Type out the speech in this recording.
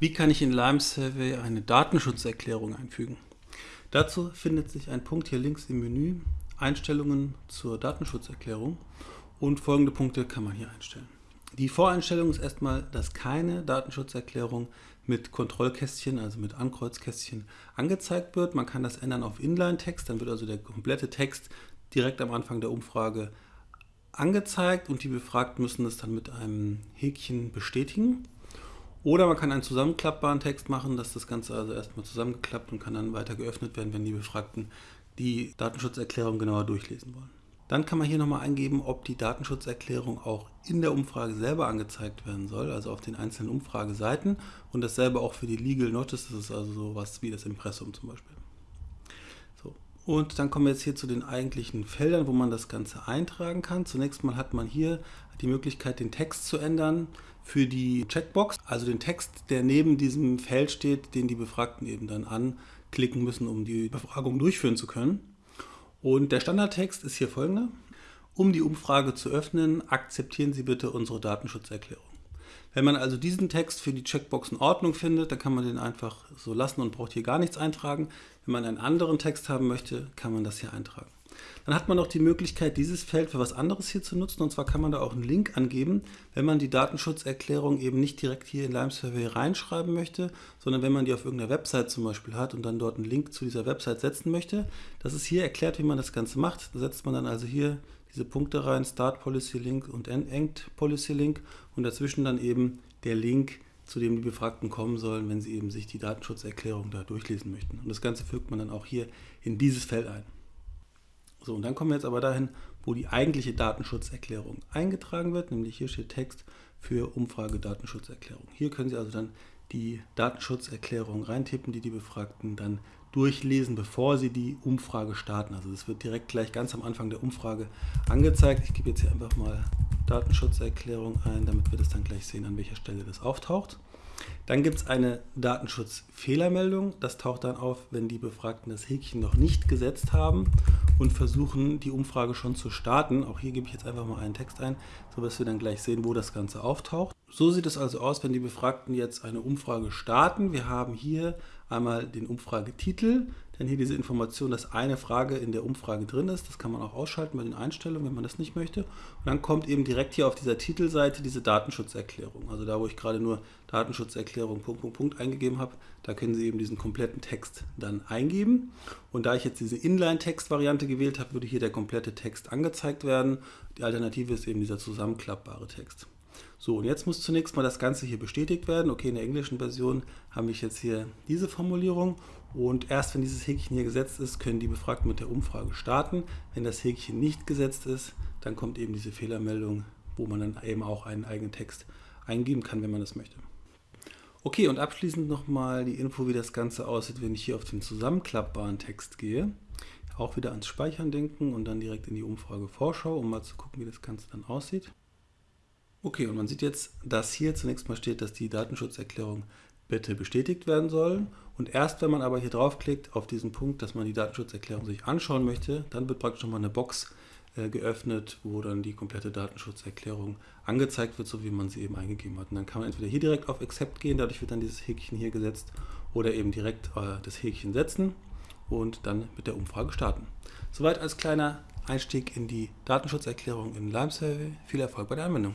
Wie kann ich in Lime Survey eine Datenschutzerklärung einfügen? Dazu findet sich ein Punkt hier links im Menü, Einstellungen zur Datenschutzerklärung und folgende Punkte kann man hier einstellen. Die Voreinstellung ist erstmal, dass keine Datenschutzerklärung mit Kontrollkästchen, also mit Ankreuzkästchen, angezeigt wird. Man kann das ändern auf Inline-Text, dann wird also der komplette Text direkt am Anfang der Umfrage angezeigt und die Befragten müssen es dann mit einem Häkchen bestätigen. Oder man kann einen zusammenklappbaren Text machen, dass das Ganze also erstmal zusammengeklappt und kann dann weiter geöffnet werden, wenn die Befragten die Datenschutzerklärung genauer durchlesen wollen. Dann kann man hier nochmal eingeben, ob die Datenschutzerklärung auch in der Umfrage selber angezeigt werden soll, also auf den einzelnen Umfrageseiten und dasselbe auch für die Legal Notice, das ist also sowas wie das Impressum zum Beispiel. Und dann kommen wir jetzt hier zu den eigentlichen Feldern, wo man das Ganze eintragen kann. Zunächst mal hat man hier die Möglichkeit, den Text zu ändern für die Checkbox, also den Text, der neben diesem Feld steht, den die Befragten eben dann anklicken müssen, um die Befragung durchführen zu können. Und der Standardtext ist hier folgender. Um die Umfrage zu öffnen, akzeptieren Sie bitte unsere Datenschutzerklärung. Wenn man also diesen Text für die Checkbox in Ordnung findet, dann kann man den einfach so lassen und braucht hier gar nichts eintragen. Wenn man einen anderen Text haben möchte, kann man das hier eintragen. Dann hat man noch die Möglichkeit, dieses Feld für was anderes hier zu nutzen. Und zwar kann man da auch einen Link angeben, wenn man die Datenschutzerklärung eben nicht direkt hier in Lime Survey reinschreiben möchte, sondern wenn man die auf irgendeiner Website zum Beispiel hat und dann dort einen Link zu dieser Website setzen möchte. Das ist hier erklärt, wie man das Ganze macht. Da setzt man dann also hier diese Punkte rein, Start Policy Link und End Policy Link und dazwischen dann eben der Link, zu dem die Befragten kommen sollen, wenn sie eben sich die Datenschutzerklärung da durchlesen möchten. Und das Ganze fügt man dann auch hier in dieses Feld ein. So, und dann kommen wir jetzt aber dahin, wo die eigentliche Datenschutzerklärung eingetragen wird, nämlich hier steht Text für Umfrage Datenschutzerklärung. Hier können Sie also dann die Datenschutzerklärung reintippen, die die Befragten dann durchlesen, bevor sie die Umfrage starten. Also das wird direkt gleich ganz am Anfang der Umfrage angezeigt. Ich gebe jetzt hier einfach mal Datenschutzerklärung ein, damit wir das dann gleich sehen, an welcher Stelle das auftaucht. Dann gibt es eine Datenschutzfehlermeldung. Das taucht dann auf, wenn die Befragten das Häkchen noch nicht gesetzt haben und versuchen, die Umfrage schon zu starten. Auch hier gebe ich jetzt einfach mal einen Text ein, sodass wir dann gleich sehen, wo das Ganze auftaucht. So sieht es also aus, wenn die Befragten jetzt eine Umfrage starten. Wir haben hier einmal den Umfragetitel, dann hier diese Information, dass eine Frage in der Umfrage drin ist. Das kann man auch ausschalten bei den Einstellungen, wenn man das nicht möchte. Und dann kommt eben direkt hier auf dieser Titelseite diese Datenschutzerklärung. Also da, wo ich gerade nur Datenschutzerklärung Punkt, Punkt, Punkt eingegeben habe, da können Sie eben diesen kompletten Text dann eingeben. Und da ich jetzt diese Inline-Text-Variante gewählt habe, würde hier der komplette Text angezeigt werden. Die Alternative ist eben dieser zusammenklappbare Text. So, und jetzt muss zunächst mal das Ganze hier bestätigt werden. Okay, in der englischen Version habe ich jetzt hier diese Formulierung und erst wenn dieses Häkchen hier gesetzt ist, können die Befragten mit der Umfrage starten. Wenn das Häkchen nicht gesetzt ist, dann kommt eben diese Fehlermeldung, wo man dann eben auch einen eigenen Text eingeben kann, wenn man das möchte. Okay, und abschließend nochmal die Info, wie das Ganze aussieht, wenn ich hier auf den zusammenklappbaren Text gehe. Auch wieder ans Speichern denken und dann direkt in die Umfrage Vorschau, um mal zu gucken, wie das Ganze dann aussieht. Okay, und man sieht jetzt, dass hier zunächst mal steht, dass die Datenschutzerklärung bitte bestätigt werden soll. Und erst wenn man aber hier draufklickt auf diesen Punkt, dass man die Datenschutzerklärung sich anschauen möchte, dann wird praktisch nochmal eine Box geöffnet, wo dann die komplette Datenschutzerklärung angezeigt wird, so wie man sie eben eingegeben hat. Und dann kann man entweder hier direkt auf Accept gehen, dadurch wird dann dieses Häkchen hier gesetzt, oder eben direkt äh, das Häkchen setzen und dann mit der Umfrage starten. Soweit als kleiner Einstieg in die Datenschutzerklärung in Lime Survey. Viel Erfolg bei der Anwendung.